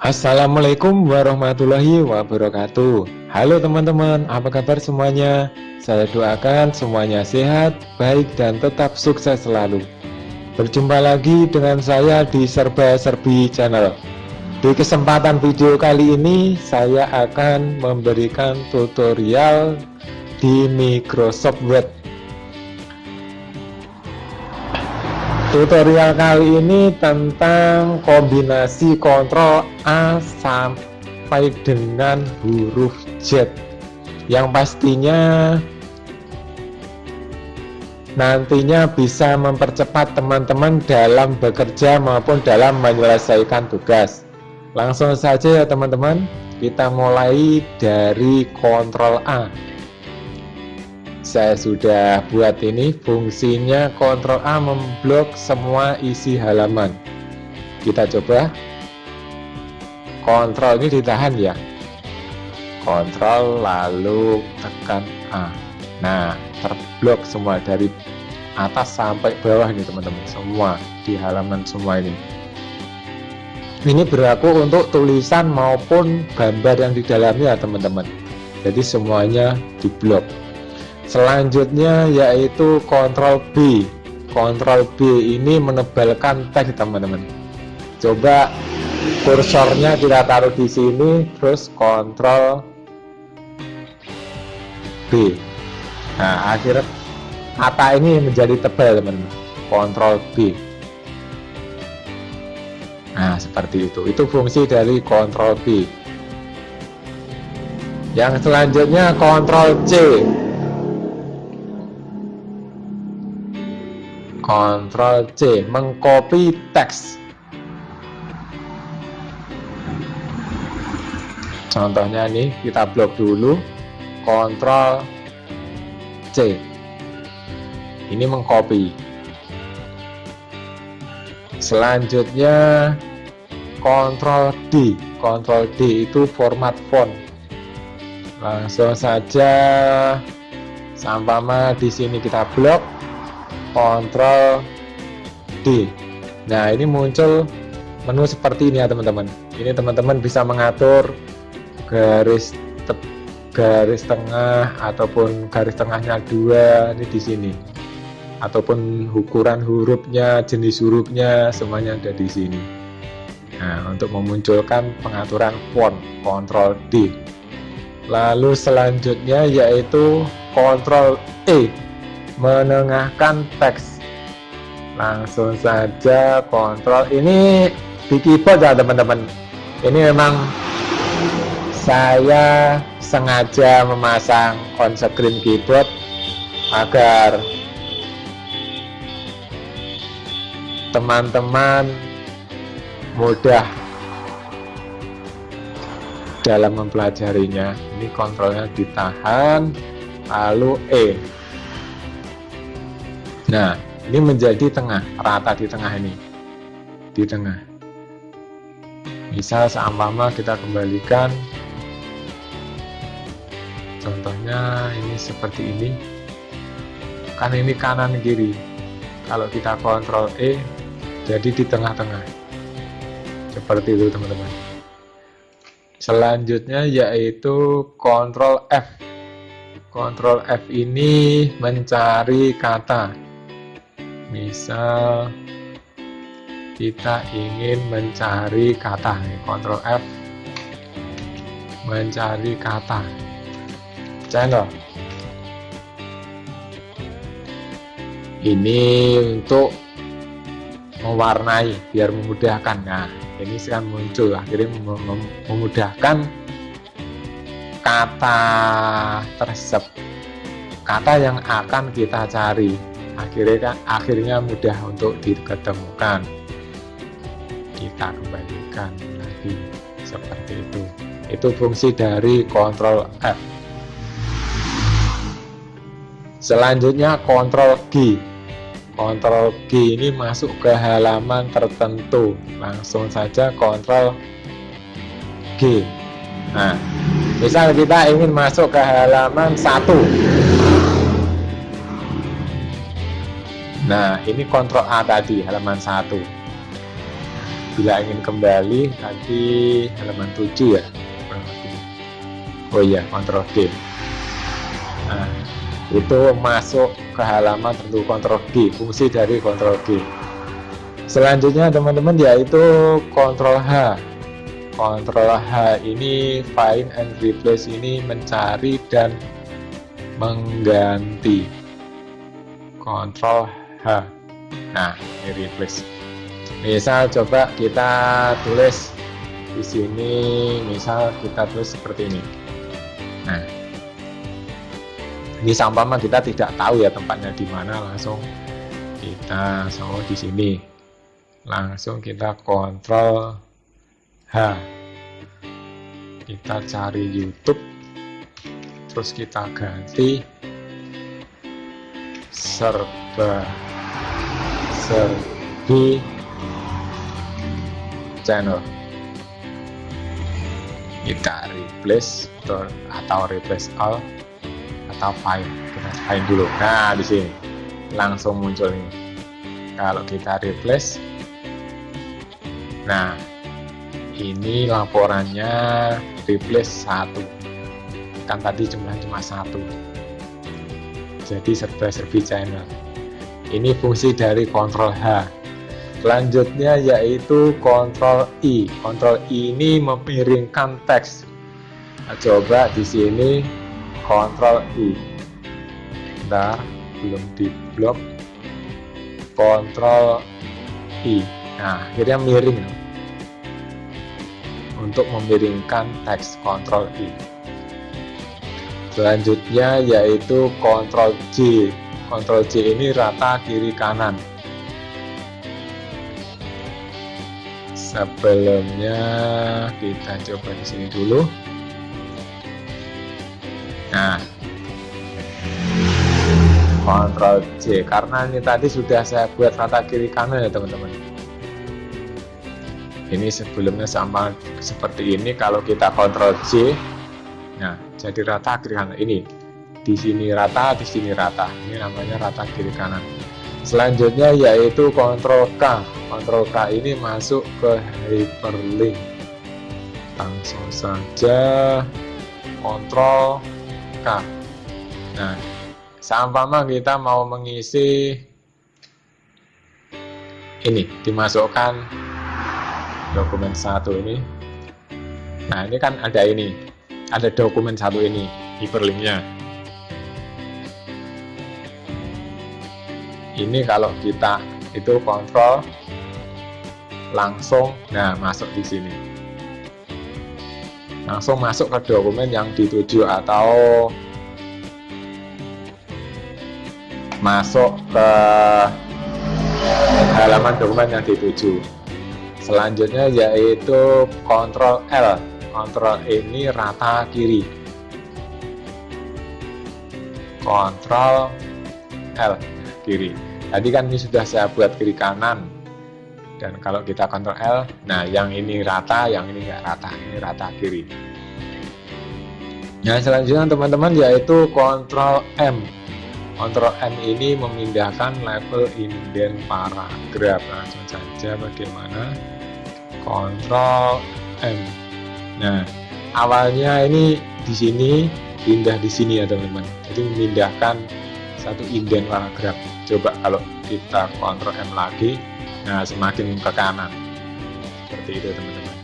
Assalamualaikum warahmatullahi wabarakatuh. Halo teman-teman, apa kabar semuanya? Saya doakan semuanya sehat, baik, dan tetap sukses selalu. Berjumpa lagi dengan saya di Serba Serbi Channel. Di kesempatan video kali ini, saya akan memberikan tutorial di Microsoft Word Tutorial kali ini tentang kombinasi kontrol A sampai dengan huruf Z. Yang pastinya nantinya bisa mempercepat teman-teman dalam bekerja maupun dalam menyelesaikan tugas. Langsung saja ya teman-teman kita mulai dari kontrol A saya sudah buat ini fungsinya Ctrl A memblok semua isi halaman. Kita coba. Ctrl ini ditahan ya. Ctrl lalu tekan A. Nah terblok semua dari atas sampai bawah ini teman-teman. Semua di halaman semua ini. Ini berlaku untuk tulisan maupun gambar yang di dalamnya teman-teman. Jadi semuanya diblok selanjutnya yaitu kontrol B. Kontrol B ini menebalkan teks teman-teman. Coba kursornya kita taruh di sini terus kontrol B. Nah akhirnya kata ini menjadi tebal teman-teman. Kontrol B. Nah seperti itu. Itu fungsi dari kontrol B. Yang selanjutnya kontrol C Ctrl C mengcopy teks. Contohnya nih kita blok dulu Ctrl C. Ini mengcopy. Selanjutnya Ctrl D. Ctrl D itu format font. Langsung saja sampama di sini kita blok Ctrl D. Nah ini muncul menu seperti ini ya teman-teman. Ini teman-teman bisa mengatur garis te garis tengah ataupun garis tengahnya dua ini di sini. Ataupun ukuran hurufnya jenis hurufnya semuanya ada di sini. Nah untuk memunculkan pengaturan font Ctrl D. Lalu selanjutnya yaitu Ctrl E menengahkan teks. Langsung saja kontrol. Ini di keyboard ya teman-teman. Ini memang saya sengaja memasang on screen keyboard agar teman-teman mudah dalam mempelajarinya. Ini kontrolnya ditahan lalu E Nah, ini menjadi tengah, rata di tengah ini. Di tengah. Misal seumpama kita kembalikan contohnya ini seperti ini. Kan ini kanan kiri. Kalau kita kontrol E jadi di tengah-tengah. Seperti itu, teman-teman. Selanjutnya yaitu kontrol F. Kontrol F ini mencari kata misal kita ingin mencari kata Ctrl F mencari kata. Channel. Ini untuk mewarnai biar memudahkan. Nah ini sekarang muncul akhirnya mem memudahkan kata tersebut. Kata yang akan kita cari akhirnya kan akhirnya mudah untuk diketemukan. Kita kembalikan lagi seperti itu. Itu fungsi dari kontrol F. Selanjutnya kontrol G. Kontrol G ini masuk ke halaman tertentu. Langsung saja kontrol G. Nah misal kita ingin masuk ke halaman satu Nah, ini kontrol A tadi, halaman 1. bila ingin kembali tadi halaman 7 ya oh iya kontrol D. Nah itu masuk ke halaman tentu kontrol D fungsi dari kontrol D. Selanjutnya teman-teman yaitu kontrol H. Kontrol H ini find and replace ini mencari dan mengganti. Kontrol H nah ini replace misal coba kita tulis di sini misal kita tulis seperti ini. Nah ini sampah kita tidak tahu ya tempatnya di mana langsung kita so di sini. Langsung kita kontrol H. Kita cari YouTube terus kita ganti serba serbi channel. Kita replace atau replace all atau find. Kita find dulu. Nah di sini. Langsung muncul ini. Kalau kita replace. Nah ini laporannya replace satu. Kan tadi jumlah cuma satu. Jadi serba serbi channel ini fungsi dari kontrol H Selanjutnya yaitu Ctrl I. Ctrl I ini memiringkan teks. Nah, coba di sini Ctrl I. Bentar, belum di blok. Ctrl I. Nah, akhirnya miring. Untuk memiringkan teks Ctrl I. Selanjutnya yaitu Ctrl J. Ctrl J ini rata kiri kanan. sebelumnya kita coba di sini dulu. Nah. Ctrl J karena ini tadi sudah saya buat rata kiri kanan ya teman-teman. Ini sebelumnya sama seperti ini kalau kita Ctrl J. Nah jadi rata kiri kanan. Ini di sini rata di sini rata. Ini namanya rata kiri kanan. Selanjutnya yaitu kontrol K. Kontrol K ini masuk ke hyperlink. Langsung saja kontrol K. Nah seumpama kita mau mengisi ini dimasukkan dokumen satu ini. Nah ini kan ada ini. Ada dokumen satu ini hyperlinknya ini kalau kita itu kontrol langsung nah masuk di sini. Langsung masuk ke dokumen yang dituju atau masuk ke halaman dokumen yang dituju. Selanjutnya yaitu kontrol L. Kontrol ini rata kiri. Kontrol L kiri tadi kan ini sudah saya buat kiri kanan. Dan kalau kita kontrol L nah yang ini rata yang ini enggak rata ini rata kiri. Nah selanjutnya teman-teman yaitu kontrol M. Kontrol M ini memindahkan level indent paragraf. Langsung saja bagaimana? Kontrol M. Nah awalnya ini di sini pindah di sini ya teman-teman. Jadi memindahkan satu indent paragraf coba kalau kita kontrol M lagi nah semakin ke kanan. Seperti itu teman-teman.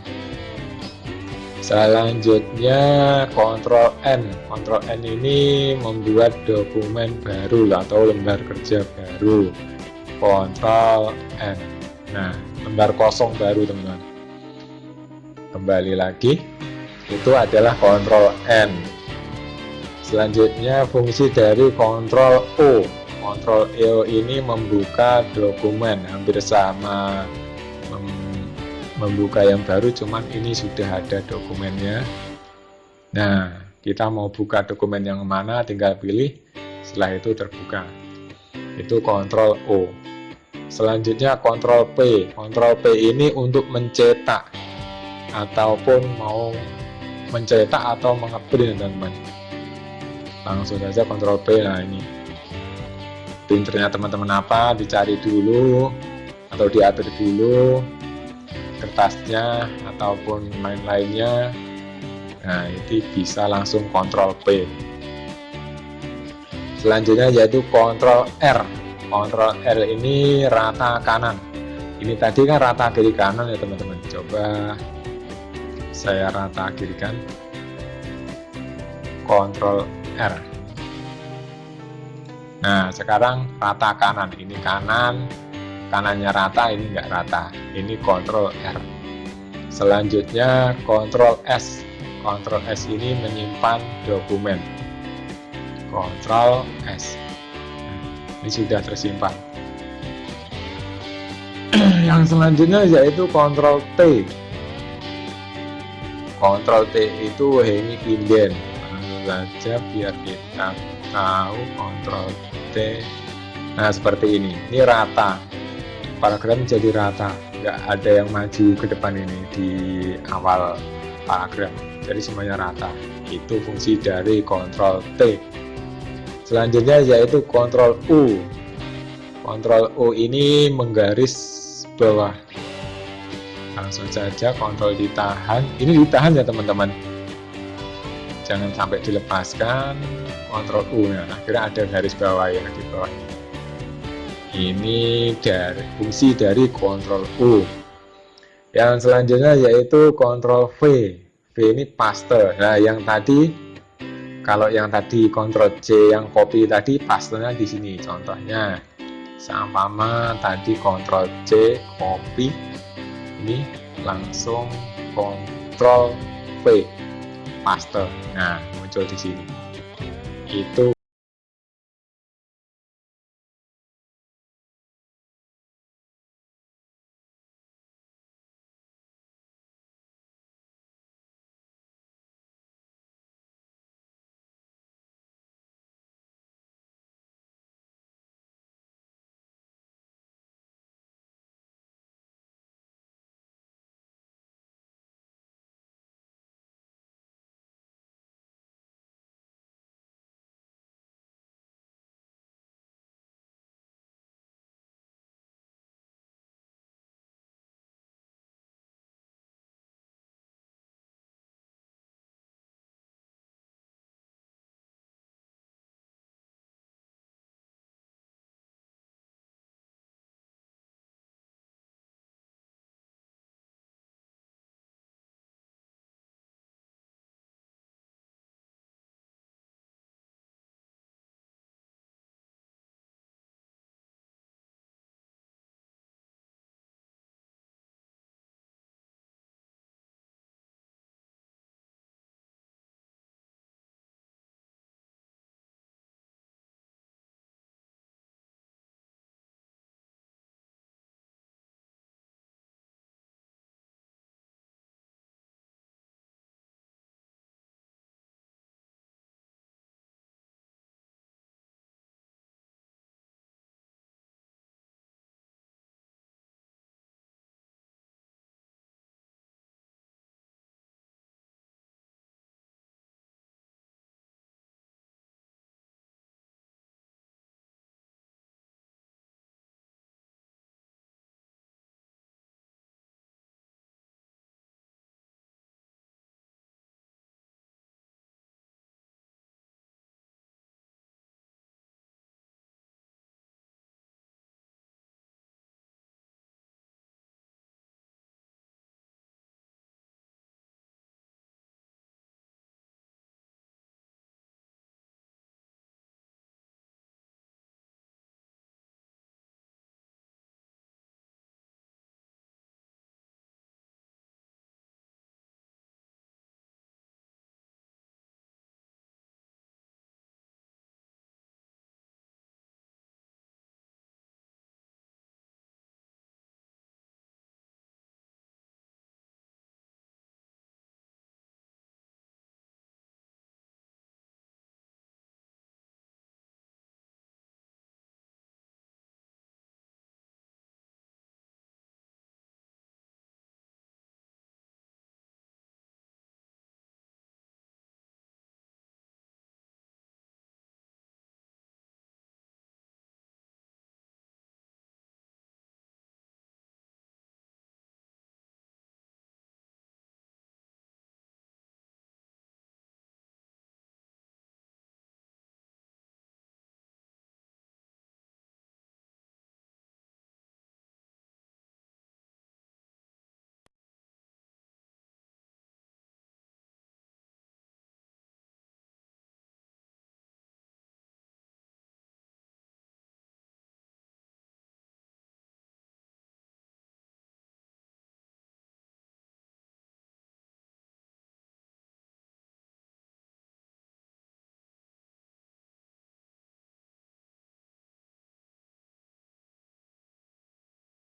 Selanjutnya kontrol N. Kontrol N ini membuat dokumen baru atau lembar kerja baru. Kontrol N. Nah lembar kosong baru teman-teman. Kembali lagi itu adalah kontrol N selanjutnya fungsi dari kontrol O. Kontrol EO ini membuka dokumen hampir sama mem membuka yang baru cuman ini sudah ada dokumennya. Nah kita mau buka dokumen yang mana tinggal pilih. Setelah itu terbuka. Itu kontrol O. Selanjutnya kontrol P. Kontrol P ini untuk mencetak ataupun mau mencetak atau mengeprint teman-teman langsung saja kontrol P nah ini. Printernya teman-teman apa dicari dulu atau diatur dulu kertasnya ataupun lain-lainnya. Nah ini bisa langsung kontrol P selanjutnya yaitu kontrol R. Kontrol R ini rata kanan. Ini tadi kan rata kiri kanan ya teman-teman. Coba saya rata kiri kan kontrol R nah sekarang rata kanan ini kanan kanannya rata ini enggak rata. Ini kontrol R. Selanjutnya kontrol S. Kontrol S ini menyimpan dokumen. Kontrol S. Ini sudah tersimpan. Yang selanjutnya yaitu kontrol T. Kontrol T itu ini inden saja biar kita tahu kontrol T nah seperti ini. Ini rata. Paragraf menjadi rata. Nggak ada yang maju ke depan ini di awal paragraf jadi semuanya rata. Itu fungsi dari kontrol T. Selanjutnya yaitu kontrol U. Kontrol U ini menggaris bawah. Langsung saja kontrol ditahan. Ini ditahan ya teman-teman jangan sampai dilepaskan kontrol U nah akhirnya ada garis bawah ya di bawah ini dari fungsi dari kontrol U yang selanjutnya yaitu kontrol V. V ini paste. Nah yang tadi kalau yang tadi kontrol C yang copy tadi pastenya di sini. Contohnya sama tadi kontrol C copy ini langsung kontrol V paste nah muncul di sini. Itu